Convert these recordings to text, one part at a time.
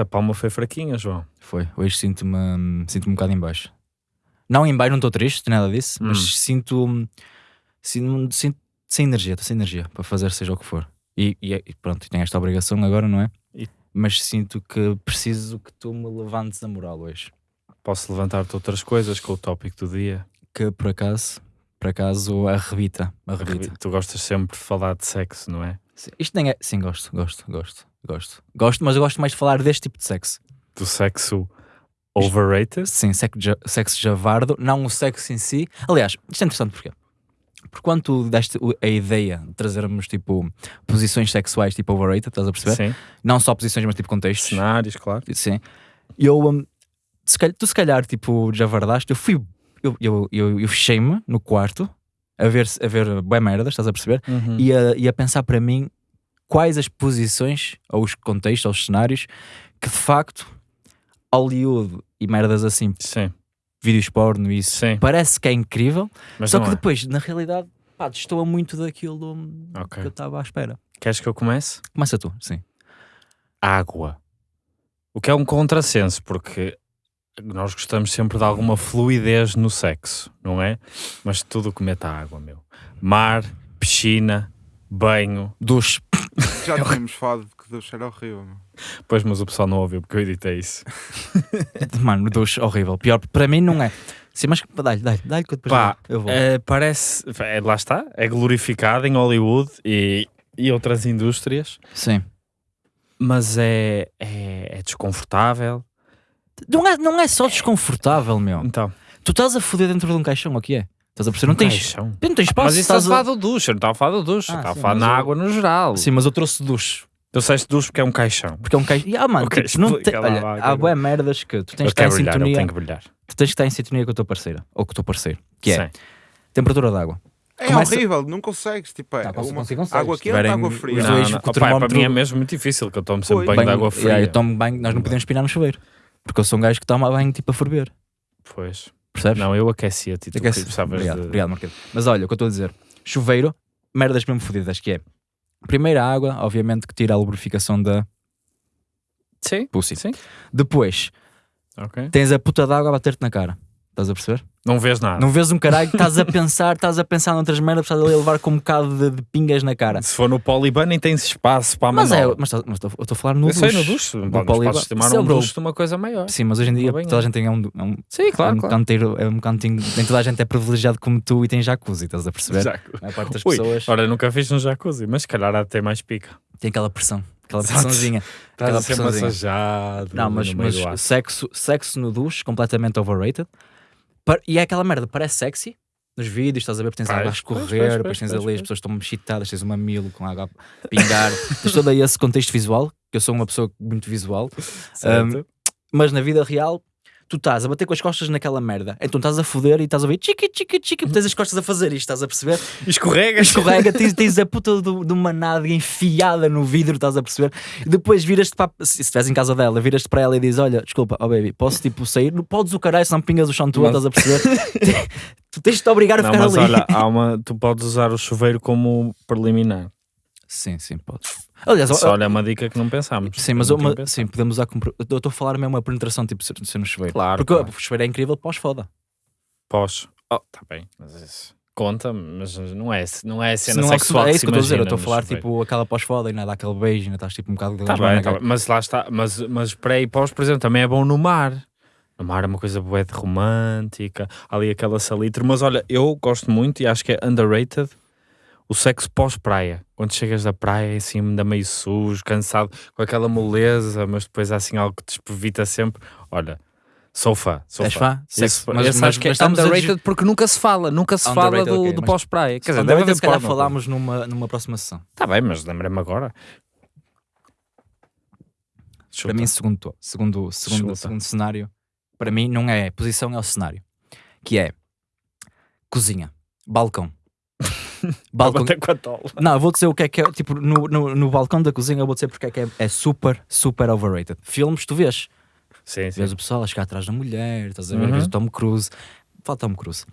essa palma foi fraquinha, João. Foi. Hoje sinto-me sinto um bocado em baixo. Não em baixo, não estou triste, nada disso, mas Hum. sinto, sinto, sinto sem energia, estou sem energia para fazer seja o que for. E, e é- e pronto, tenho esta obrigação agora, não é? E- Mas sinto que preciso que tu me levantes a moral hoje. Posso levantar-te outras coisas com o tópico do dia. Que por acaso, por acaso, arrebita. Arrebita. Tu gostas sempre de falar de sexo, não é? Isto nem é. Sim, gosto, gosto, gosto, gosto. Gosto, mas eu gosto mais de falar deste tipo de sexo. Do sexo overrated? Sim, sexo, sexo javardo, não o sexo em si. Aliás, isto é interessante? Porque quando tu deste a ideia de trazermos tipo posições sexuais tipo overrated, estás a perceber? Sim. Não só posições, mas tipo contextos. Cenários, claro. Sim. Eu, um, se calhar- tu se calhar tipo javardaste, eu fui. Eu, eu, eu, eu fechei-me no quarto a ver, a ver bué merdas, estás a perceber? Uhum. e a, e a pensar para mim quais as posições, ou os contextos, ou os cenários que de facto Hollywood e merdas assim, Sim, vídeos porno e isso, sim. parece que é incrível, Mas só que é. depois, na realidade, pá, destoa muito daquilo Ok. que eu estava à espera. Queres que eu comece? Começa tu, sim. Água. O que é um contrassenso, porque nós gostamos sempre de alguma fluidez no sexo, não é? Mas tudo o que mete a água, meu. Mar, piscina, banho. Duche. Já tínhamos falado que Deus era horrível. Pois, mas o pessoal não ouviu porque eu editei isso. Mano, duche horrível. Pior, para mim não é. Sim, mas dá-lhe, dá-lhe, dá-lhe que eu depois Pá, eu vou. É, parece. é, lá está. É glorificado em Hollywood e, e outras indústrias, Sim. mas é, é, é desconfortável. Não é, não é só desconfortável, meu. Então, Tu estás a foder dentro de um caixão, o que é? Estás a perceber? Não tens. Não tens espaço. Mas isso está a estás falar do duche, eu não estava a falar do duche, Ah, estava a falar na eu- água no geral. Sim, mas eu trouxe duche. Tu disseste duche porque é um caixão. Porque é um caixão. Ah, mano, Ok, tipo, não te- lá, olha, vá, há boé merdas que tu tens Eu que estar em brilhar, eu sintonia. tenho que brilhar. Tu tens que estar em sintonia com a tua parceira ou com o teu parceiro. Que é Sim. temperatura da água. É Começa- horrível, não consegues. Tipo, é Não, consigo- uma- consigo, consegues. água quente, tiverem água fria. Não, não. o Opa, termómetro- para mim é mesmo muito difícil, que eu tomo sempre Pois. banho de Banho- água fria. eu tomo banho, nós não podemos pinar no chuveiro. Porque eu sou um gajo que toma banho tipo a ferver. Pois. Percebes? Não, eu e Aquece- precisavas Obrigado, de... obrigado, Marquinhos. Mas olha, o que eu estou a dizer: chuveiro, merdas mesmo fodidas, que é. Primeiro a água, obviamente, que tira a lubrificação da Sim, pussy. sim. Depois, Ok. tens a puta d'água a bater-te na cara. Estás a perceber? Não vês nada. Não vês um caralho, estás a pensar, estás a pensar noutras merdas, estás ali a levar com um bocado de, de pingas na cara. Se for no poliban nem tens espaço para a Mas é, mas, tá- mas tô- eu estou a falar no Eu sei, no duche. duche. No poliban. podes tomar é um duche de uma coisa maior. Sim, mas hoje em dia toda a é. gente tem um, é um, Sim, claro, é um claro. canteiro, é um cantinho, nem toda a gente é privilegiado como tu e tem jacuzzi, estaz a perceber? Jacu- A maior parte das Ui, pessoas Ora, nunca fiz um jacuzzi, mas se calhar há de ter mais pica. tem aquela pressão, aquela pressãozinha. Estás Aquela a ser pressãozinha. massajado. Não, mas, mas sexo, sexo no duche, completamente overrated. E é aquela merda, parece sexy nos vídeos, estás a ver, porque tens Pois, água a escorrer, pois, depois pois, tens ali, as pessoas estão excitadas, tens um mamilo com água a pingar, tens todo aí esse contexto visual, que eu sou uma pessoa muito visual, Certo? mas na vida real tu estás a bater com as costas naquela merda, então estás a foder e estás a ouvir chiqui, chiqui, chiqui, tens as costas a fazer isto, estás a perceber? Escorrega. Escorrega, tens, tens a puta do- de uma nádega enfiada no vidro, estás a perceber? E depois viras-te para. Se estiveres em casa dela, viras-te para ela e dizes: Olha, desculpa, oh baby, posso tipo sair? Não podes o caralho, se não pingas o chão Mas- estás a perceber? tu tens de te obrigar a Não, ficar mas ali. olha, há uma, tu podes usar o chuveiro como preliminar. Sim, sim, podes. Aliás, Só olha, é uma dica que não pensámos. Sim, mas uma, não sim, podemos usar como. Eu estou a falar mesmo uma penetração tipo ser, ser no chuveiro. Claro, Porque claro. o chuveiro é incrível pós-foda. Pós. Oh, tá bem, mas isso conta, mas não é, não é cena Não é- sexual é que isso se que eu estou a dizer. Eu estou a falar chuveiro. tipo aquela pós-foda e ainda dá aquele beijo, ainda estás tipo um bocado de Tá bem, tá bem, mas lá está, mas, mas pré e pós, por exemplo, também é bom no mar. No mar é uma coisa bué de romântica, ali aquela salitre, mas olha, eu gosto muito e acho que é underrated o sexo pós-praia. Quando chegas da praia, assim, ainda meio sujo, cansado, com aquela moleza, mas depois há assim algo que te espevita sempre. Olha, sou fã, sou És fã. fã? Sexo- mas- mas- acho que é mas estamos a underrated porque nunca se fala, nunca se fala do, ok, do mas- pós-praia. Quer dizer, deve haver se calhar falámos numa, numa próxima sessão. Tá bem, mas lembrei-me agora. Para mim, segundo, segundo, segundo, Chuta. segundo cenário, para mim não é posição, é o cenário. Que é cozinha, balcão. balcão. Até com a tola. Não, eu vou dizer o que é que é. Tipo, no, no, no balcão da cozinha, eu vou dizer porque é que é, é super, super overrated. Filmes, tu vês. Sim, sim. Vês o pessoal a chegar atrás da mulher, estás a ver, Uhum. vês o Tom Cruise. Fala Tom Cruise.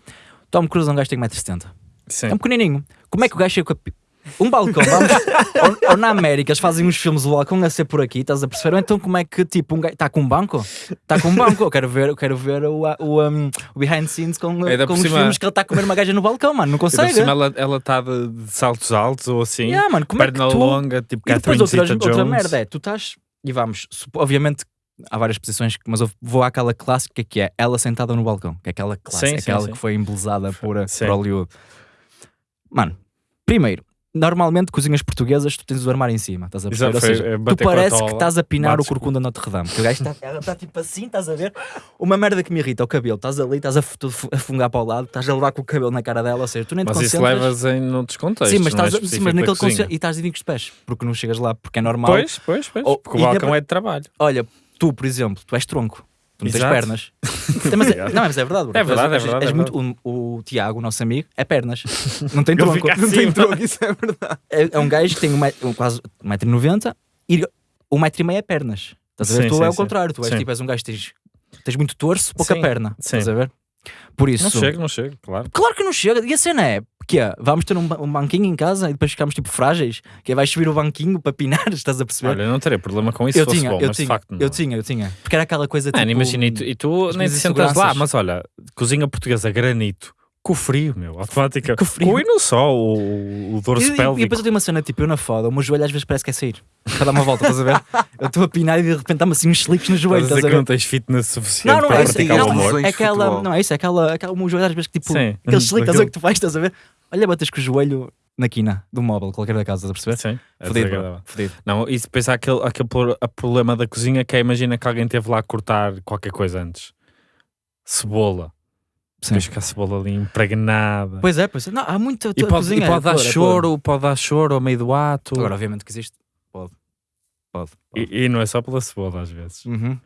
Tom Cruise é um gajo que tem 1,70m. sim. É um pequenininho. Como é que o gajo chega com a, Um balcão, vamos. ou, ou na América eles fazem uns filmes do balcão a ser por aqui, estás a perceber? Ou então como é que tipo um gajo está com um banco? Está com um banco, eu quero ver, eu quero ver o, o, um, o behind the scenes com, Ainda com os cima- filmes que ele está a comer uma gaja no balcão, mano, não consegue. cima ela está de, de saltos altos ou assim, Yeah, mano, como é que perna tu... longa, tipo E depois Catherine outra, Zeta-Jones. outra merda é, tu estás, e vamos, obviamente há várias posições, mas eu vou àquela clássica que é ela sentada no balcão, que é aquela clássica, Sim, sim, aquela sim. que foi embelezada por, Sim. por Hollywood. Mano, primeiro, normalmente cozinhas portuguesas tu tens o armário em cima, estás a perceber? Exato, seja, é, tu parece que estás a pinar o corcunda Notre Dame, que o gajo está está tipo assim, estás a ver? Uma merda que me irrita, o cabelo, estás ali, estás a, a fungar para o lado, estás a levar com o cabelo na cara dela, ou seja, tu nem te Mas isso concentras. levas em outros contextos. Sim, mas, é estás, a- sim, mas naquele conce- e estás de com os pés, porque não chegas lá, porque é normal. Pois, pois, pois. Ou- porque o balcão é de trabalho. Olha, tu, por exemplo, tu és tronco. Tu não tens Exato. pernas. mas é, não, mas é verdade. bro. É verdade, és- é verdade, és é muito- o, o Tiago, o nosso amigo, é pernas. Não tem tronco. fica Não assim, tem troco, isso é verdade. É, é um gajo que tem um, met- um, quase 1,90m e 1,5m é pernas. Estás a ver? Sim, tu sim, é o contrário. Tu és Sim. tipo, és um gajo que tens, tens muito torso, pouca perna. sim. Estás a ver? Por isso. Não chega, não chega, claro. Claro que não chega. E a cena é que é, vamos ter um, um banquinho em casa e depois ficamos tipo frágeis, que é vais subir o banquinho para pinar, estás a perceber? Olha, eu não teria problema com isso eu tinha, bom, eu mas de tinha, facto eu tinha, eu tinha. Porque era aquela coisa tipo. Imagina, e tu, e tu nem te sentas lá, mas olha, cozinha portuguesa granito, com frio, meu, automática. Com frio. e não só, o, o dorso E, e, e pélvico. depois eu tenho uma cena tipo, eu na foda, o meu joelho às vezes parece que é sair. Para dar uma volta, estás a ver? Eu estou a pinar e de repente dá-me assim uns slicks no joelho, Estás a que não ver? tens fitness suficiente Não, não para é isso, praticar não, o é amor. isso. É aquela, não é isso, é aquela, aquela, o meu joelho às vezes que tipo, Sim. aquele slick, estás a ver que tu faz, estás a ver? Olha, bates com o joelho na quina do móvel, qualquer da casa, estás a perceber? Sim, é Fodido. Não, e depois há aquele, aquele problema da cozinha que é, imagina que alguém teve lá a cortar qualquer coisa antes. Cebola. Depois fica a cebola ali impregnada. Pois é, pois é. Não, há muita e pode, e é pode dar é choro, pode dar choro ao meio do ato. Agora, obviamente que existe. Pode. Pode. pode. E, e não é só pela cebola às vezes. Uhum.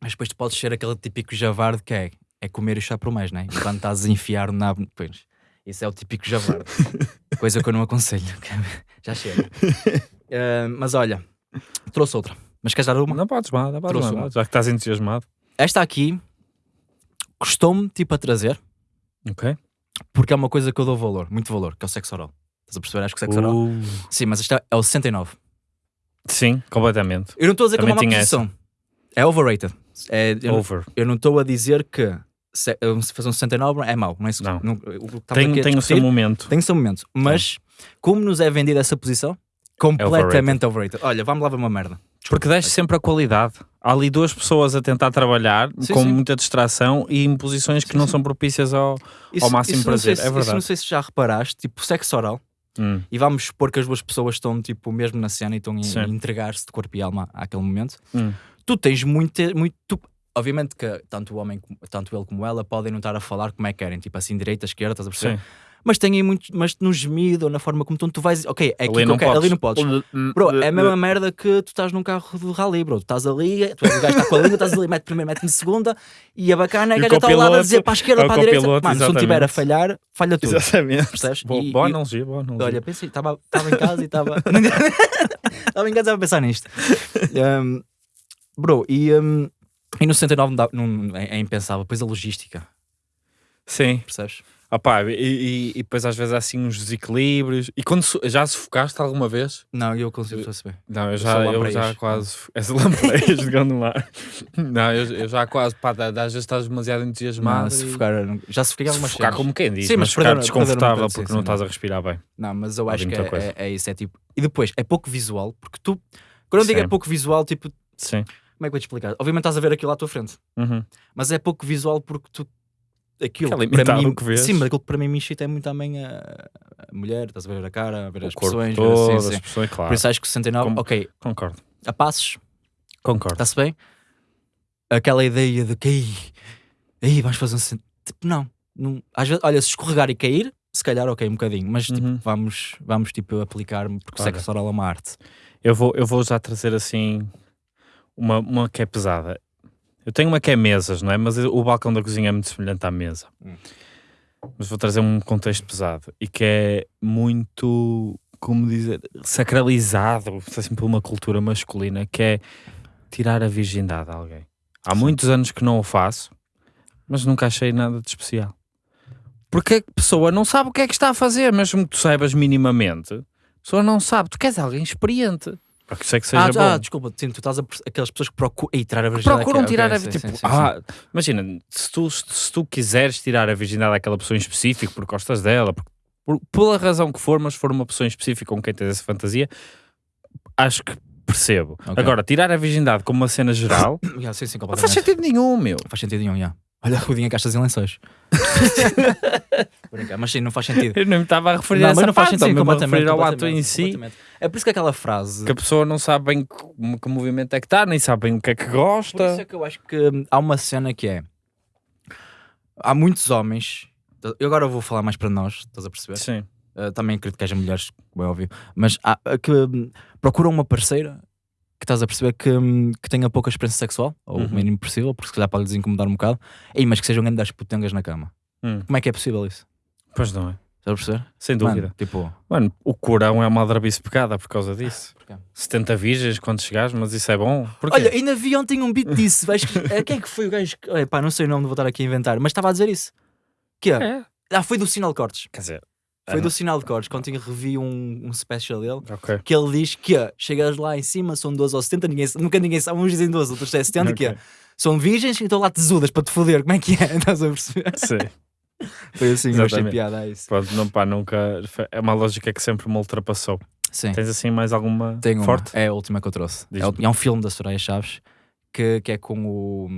Mas depois tu podes ser aquele típico javarde que é, é comer e chá por mais, não é? Enquanto estás a enfiar o nabo. Pois, isso é o típico javarde. Coisa que eu não aconselho. Já chega. Ah, mas olha, trouxe outra. Mas queres dar uma? Não podes nada, uma. já que estás entusiasmado. Esta aqui custou-me tipo a trazer Ok. porque é uma coisa que eu dou valor, muito valor, que é o sexo oral. Estás a perceber? Acho que o sexo oral. Uh, Sim, mas esta é o 69. sim, completamente. Eu não estou a dizer que é Também uma má posição. É overrated. É, eu, Over. eu não estou a dizer que se, fazer um 69 é mau. Não é isso que- Não. o que estamos Tem, tem o seu momento. Tem o seu momento. Mas como nos é vendida essa posição? Completamente overrated. Olha, vamos lá ver uma merda. Porque desce sempre a qualidade. Há ali duas pessoas a tentar trabalhar Sim, com sim. muita distração e em posições que Sim, não são propícias ao. Ao máximo prazer, se- é Isso verdade. não sei se já reparaste, tipo, sexo oral. Hum, E vamos supor que as duas pessoas estão tipo mesmo na cena e estão a entregar-se de corpo e alma àquele momento. hum. Tu tens muito, muito tu- obviamente que tanto o homem, tanto ele como ela podem não estar a falar como é que querem, tipo assim, direita, esquerda, estás a perceber? Mas tem aí muito, mas no gemido ou na forma como tu, tu vais, ok, é aqui Ali não quero- ali não podes. Bro, é a mesma merda que tu estás num carro de rally, bro. Tu estás ali, tu és o gajo está com a língua, estás ali, mete primeiro, mete em segunda, e a bacana é que está ao lado a dizer para a esquerda, é para a direita. Mano, se não estiver a falhar, falha tudo. Exatamente. Percebes? Boa, E- boa e- analogia, boa analogia. Olha, pensei, estava em casa e estava. Estava em casa a pensar nisto. Um, bro, e, um, e no 69 não dá- não- é, é impensável. Depois a logística, Sim. percebes? Opá, e, e, e depois às vezes há assim uns desequilíbrios. E quando já sufocaste alguma vez? Não, eu consigo perceber. Não, eu já, eu lampreias. já quase. És lampreias de Gondomar. Não, eu, eu já quase. Pá, às vezes estás demasiado entusiasmado. Não, e- sufocar, já sufoquei algumas sufocar cenas. como quem diz, Sim, mas mas ficar perder- desconfortável perder um porque sim, não estás a respirar bem. Não, mas eu acho que é, é, é isso. É tipo. E depois, é pouco visual, porque tu. Quando eu digo é pouco visual, tipo, Sim. como é que eu vou te explicar? Obviamente estás a ver aquilo à tua frente, Uhum. mas é pouco visual porque tu. Aquilo, Que é para mim, que sim, mas aquilo que para mim me excita é muito também a, a mulher, estás a ver a cara, a ver O as ver todo, assim, as sim. expressões, claro. Por isso acho que o 69, Como- ok, Concordo. a passos, Concordo. está-se bem? Aquela ideia de que aí, aí vais fazer um. Tipo, não, não. Às vezes, olha, se escorregar e cair, se calhar, ok, um bocadinho, mas tipo, Uhum. vamos, vamos tipo, aplicar-me, porque Olha. sexo oral é uma arte. Eu vou, eu vou já trazer assim uma, uma que é pesada. Eu tenho uma que é mesas, não é? Mas o balcão da cozinha é muito semelhante à mesa. Hum. Mas vou trazer um contexto pesado e que é muito, como dizer, sacralizado assim, por uma cultura masculina, que é tirar a virgindade a alguém. Há muitos anos que não o faço, mas nunca achei nada de especial. Porque a pessoa não sabe o que é que está a fazer, mesmo que tu saibas minimamente. A pessoa não sabe. Tu queres alguém experiente. Para que isso é que seja Ah, bom. ah, desculpa, sim, tu estás a, aquelas pessoas que procuram Ei, tirar a virgindade. procuram tirar ok, a sim, tipo, sim, sim, ah, imagina, se tu, se tu quiseres tirar a virgindade daquela pessoa em específico porque gostas dela, por, por, pela razão que for, mas for uma pessoa em específico com quem tens essa fantasia, acho que percebo. Ok. Agora, tirar a virgindade como uma cena geral. Yeah, sim, sim, não faz sentido nenhum, meu. Faz sentido nenhum, yeah. Olha, Rudinha Caixas e Lençóis. Brincar, mas sim, não faz sentido. Eu não me estava a referir a Não, essa mas não faz parte, sentido, a completamente. referir ao ato em si. É por isso que aquela frase. que a pessoa não sabe bem que, que movimento é que está, nem sabe bem o que é que Por isso gosta. é que eu acho que hum, há uma cena que é. Há muitos homens. Eu agora vou falar mais para nós, estás a perceber? Sim. Uh, também acredito que haja mulheres, como é óbvio, mas há, que hum, procuram uma parceira que estás a perceber que, hum, que tenha pouca experiência sexual, ou Uhum. o mínimo possível, porque se calhar pode lhes incomodar um bocado, Ei, mas que sejam grandes putangas na cama. Hum. Como é que é possível isso? Pois não é. Estás a perceber? Sem dúvida. Mano, tipo, Mano, o corão é uma aldrabice pecada por causa disso. porquê? 70 virgens quando chegares, mas isso é bom. Porquê? Olha, ainda vi ontem um beat disso. Vais eh, Quem é que foi o gajo? que- Olha, pá, não sei o nome, vou estar aqui a inventar, mas estava a dizer isso. Que é? é. Ah, foi do Sinal Cortes. Quer dizer, Foi Ah, do Sinal de Cortes, quando eu revi um, um special dele. ok. Que ele diz que ah, chegas lá em cima, são 12 ou 70, ninguém, nunca ninguém sabe. Uns dizem 12, outros dizem 70, que é, são virgens e estão lá tesudas para te foder. Como é que é? Estás a perceber? Sim. Foi assim, eu achei piada a isso. Pronto, não, pá, nunca. É uma lógica que sempre me ultrapassou. Sim, Tens assim mais alguma uma. forte? É a última que eu trouxe. É, é um filme da Soraya Chaves que, que é com o.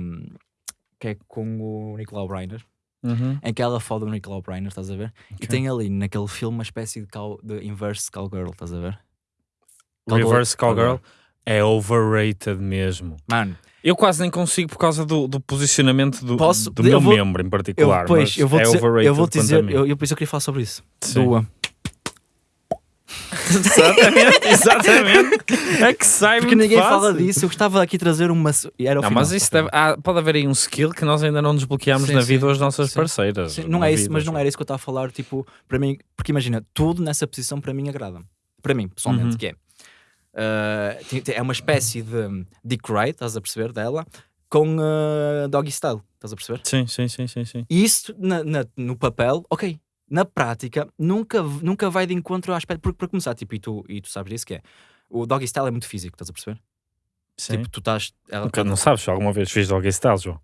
que é com o Nicolau Breiner. Uhum. em que ela fala do Nicolau Breiner, estás a ver? E Ok. tem ali naquele filme uma espécie de, cow, de inverse cowgirl, estás a ver? Cowgirl- Reverse Cowgirl Cowgirl. é overrated mesmo. Mano, Eu quase nem consigo por causa do, do posicionamento do, Posso- do eu meu vou- membro em eu, particular. pois, mas eu vou é dizer, overrated eu vou dizer, eu, eu, por isso eu queria falar sobre isso. Sim. Do, Exatamente, exatamente. É que sai porque ninguém fácil. fala disso, eu gostava aqui trazer uma. Era o Não, final, mas isso deve, há- pode haver aí um skill que nós ainda não desbloqueamos Sim, na sim, vida das nossas sim. parceiras. Sim, não é isso, vida, mas não João. era isso que eu estava a falar, tipo, para mim, porque imagina, tudo nessa posição para mim agrada. Para mim, pessoalmente, Uhum. que é. uh, é uma espécie de Dick Wright, estás a perceber, dela, com uh, Doggy Style, estás a perceber? Sim, sim, sim, sim, sim. E isso na- na- no papel, ok. Na prática, nunca, nunca vai de encontro ao aspecto. Porque, para começar, tipo, e tu, e tu sabes disso que é. O doggy style é muito físico, estás a perceber? Sim. Tipo, tu estás. Ela, Nunca- não sabes se alguma vez fiz doggy style, João?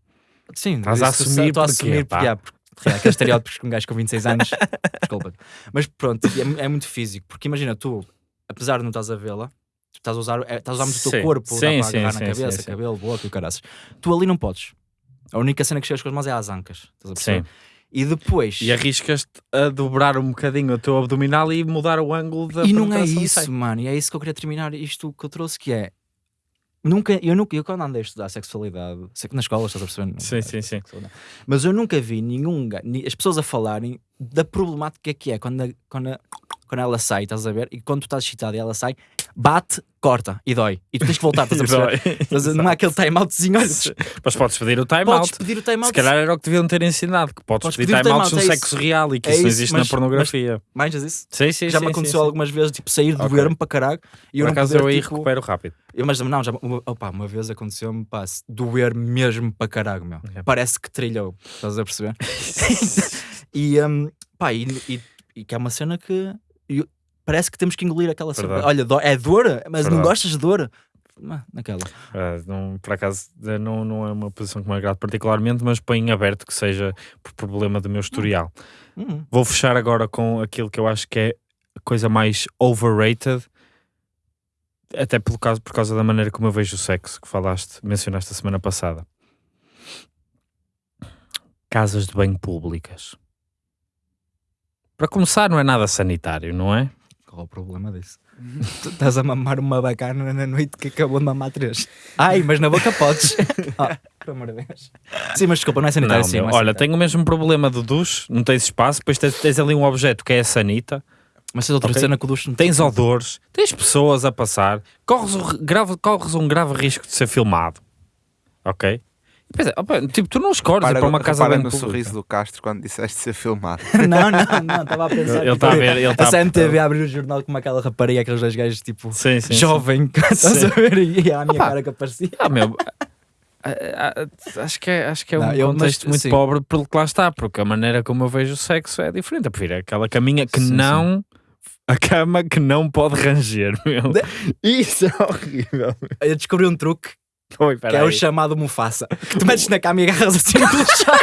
sim, estás a assumir estou a assumir porque, yeah, porque yeah, aqueles estereótipos com um gajo com 26 anos. desculpa. Mas pronto, é, mu- é muito físico. Porque imagina, tu, apesar de não estás a vê-la, tu estás a usar, é, estás a usar muito o Sim. teu corpo, dá Sim, para sim, agarrar sim, na cabeça, sim, sim. cabelo, boca e o caraças. Tu ali não podes. A única cena que chegas com as mãos é às ancas. Estás a perceber? Sim. E depois. E arriscas-te a dobrar um bocadinho o teu abdominal e mudar o ângulo da E não é isso, mano. E é isso que eu queria terminar isto que eu trouxe, que é. Nunca, eu nunca, eu quando andei a estudar sexualidade, sei que na escola estás a perceber, não- Sim, sim, sim. sexualidade. mas eu nunca vi nenhum, as pessoas a falarem da problemática que é quando, a- quando, a- quando ela sai, estás a ver, e quando tu estás excitado e ela sai, bate, corta e dói. E tu tens que voltar, estás a perceber? Não há aquele time-outzinho, olha, Mas podes pedir o time podes pedir o Se time-out. calhar era o que deviam ter ensinado, que podes, Podes pedir pedir o time time-out, no é sexo real e que É isso não existe mas- na pornografia. Manjas isso? Sim, sim, já sim, me sim, aconteceu sim. algumas vezes, tipo, sair, Ok. doer-me para caralho. E eu Por acaso poder, eu aí tipo, recupero rápido. Eu, mas não, já, uma, opa, uma vez aconteceu-me, pá, se doer mesmo para caralho, meu. Ok. Parece que trilhou, estás a perceber? e, um, pá, e, e, e que é uma cena que eu- parece que temos que engolir aquela. Verdade. Olha, dó- é dor, mas não Verdade. gostas de dor? Não, naquela. Ah, não, por acaso eh, não, não é uma posição que me agrada particularmente, mas põe em aberto que seja por problema do meu historial. Hum, Vou fechar agora com aquilo que eu acho que é a coisa mais overrated, até pelo caso, por causa da maneira como eu vejo o sexo, que falaste, mencionaste a semana passada. Casas de banho públicas. Para começar, não é nada sanitário, não é? Qual é o problema disso? tu estás a mamar uma bacana na noite que acabou de mamar três. Ai, mas na boca podes. ah, pelo amor de Deus. Sim, mas desculpa, não é sanitário Não, sim. meu, é olha, tenho o mesmo problema do duche, não tens espaço, depois tens, tens ali um objeto que é a sanita, Mas tens outra Ok. cena que o ducho não tens odores, tens pessoas a passar, corres, grave, corres um grave risco de ser filmado. Ok? Depois é, opa, tipo, tu não escolhes ir Repara, para uma casa banho no pública. sorriso do Castro quando disseste ser filmado. Não, não, não, estava a pensar. Ele está a ver, ele A está CMTV a abrir o jornal como aquela rapariga, aqueles dois gajos tipo Sim, sim. jovem, estás a ver? E a minha Opa. cara que aparecia. Ah, meu, Acho que é, acho que é Não, um eu- mas, contexto muito sim. pobre porque lá está, porque a maneira como eu vejo o sexo é diferente. Eu prefiro aquela caminha que Sim, sim. não. A cama que não pode ranger, meu. Isso é horrível. Eu descobri um truque Oi, que é o chamado Mufasa. Que tu metes na cama e agarras assim no chão.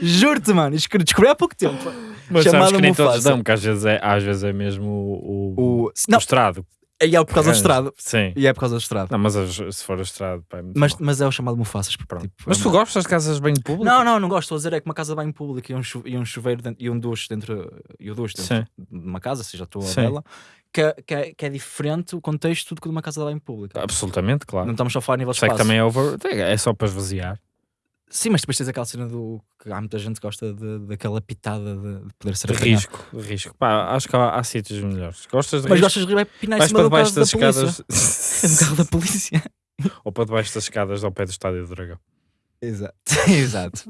Juro-te, mano. Descobri há pouco tempo. Mas sabes chamado que nem todos Mufasa. dão, porque às vezes é, às vezes é mesmo o, o, O... Não, o estrado. E é por causa do estrado. Sim. E é por causa do estrado. Não, mas as- se for o estrado, pá, é Mas, mas é o chamado Mufasas. Pronto. tipo, Mas é tu gostas de casas de banho público? Não, não, não gosto. Estou a dizer é que uma casa de banho pública e um, e um chuveiro dentro- e um duche dentro, e o duche dentro Sim. de uma casa, seja a tua ou dela, que, é- que, é, que é diferente o contexto do que de uma casa de banho pública. Absolutamente, claro. Não estamos só a falar a nível de Sei que também é over. É só para esvaziar. Sim, mas depois tens aquela cena do que há muita gente que gosta de, daquela pitada de, de poder ser De apanhado. risco, de risco. Pá, acho que há, há sítios melhores. Gostas de Mas risco? gostas de pinar em Vais cima para do carro debaixo da das polícia. escadas. do carro da polícia. Ou para debaixo das escadas ao pé do estádio do Dragão. Exato. Exato.